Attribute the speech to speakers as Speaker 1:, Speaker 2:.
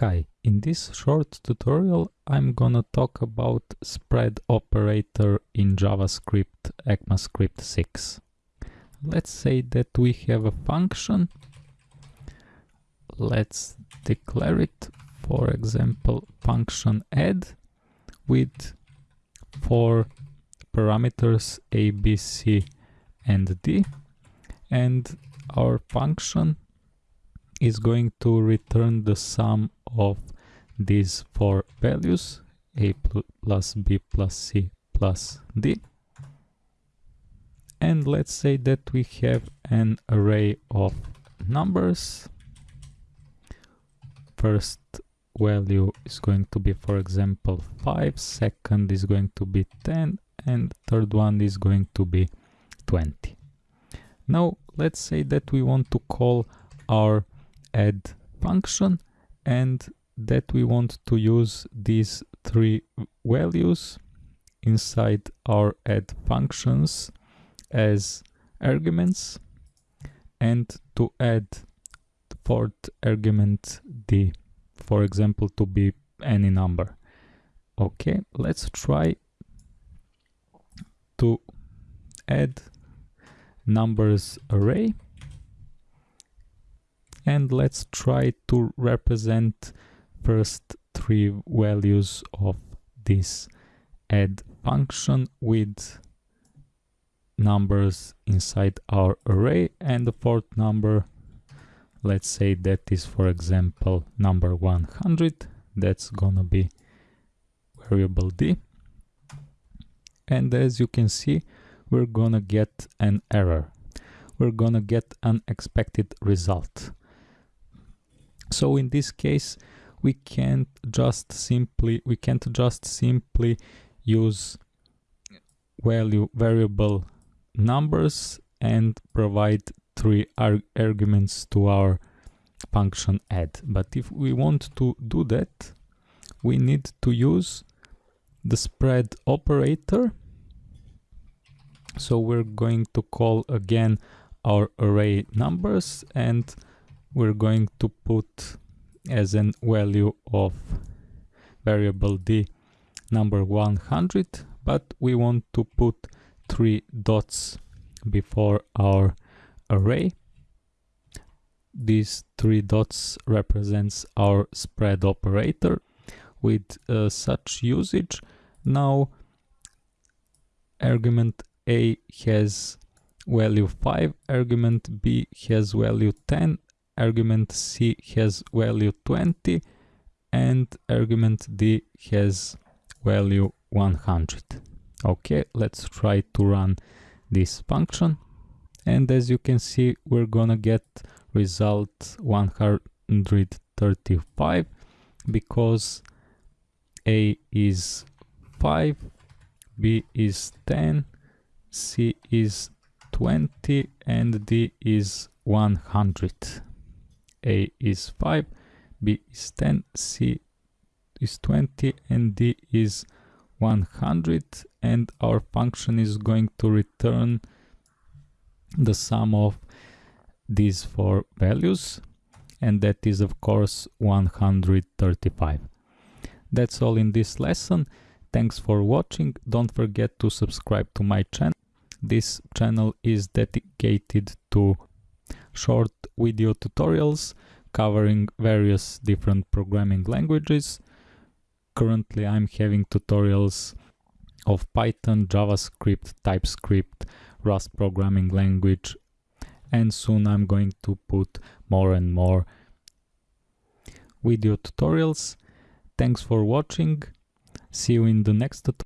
Speaker 1: Hi, in this short tutorial I'm gonna talk about spread operator in JavaScript ECMAScript 6. Let's say that we have a function. Let's declare it, for example, function add with four parameters a, b, c and d and our function is going to return the sum of these four values a plus b plus c plus d. And let's say that we have an array of numbers. First value is going to be for example 5 second is going to be 10 and third one is going to be 20 now let's say that we want to call our add function and that we want to use these three values inside our add functions as arguments and to add fourth argument the for example to be any number. Okay let's try to add numbers array and let's try to represent first three values of this. Add function with numbers inside our array and the fourth number. Let's say that is for example number 100 that's gonna be variable d. And as you can see we're gonna get an error. We're gonna get an expected result so in this case we can't just simply we can't just simply use value variable numbers and provide three arg arguments to our function add. But if we want to do that we need to use the spread operator. So we're going to call again our array numbers and we're going to put as an value of variable d number 100 but we want to put three dots before our array. These three dots represents our spread operator with uh, such usage. Now argument a has value 5 argument b has value 10 argument c has value 20 and argument d has value 100 okay let's try to run this function. And as you can see we're gonna get result 135 because a is 5 b is 10 c is 20 and d is 100 a is 5, B is 10, C is 20 and D is 100 and our function is going to return the sum of these four values and that is of course 135. That's all in this lesson. Thanks for watching. Don't forget to subscribe to my channel. This channel is dedicated to short video tutorials covering various different programming languages. Currently I'm having tutorials of Python, JavaScript, TypeScript, Rust programming language and soon I'm going to put more and more video tutorials. Thanks for watching. See you in the next tutorial.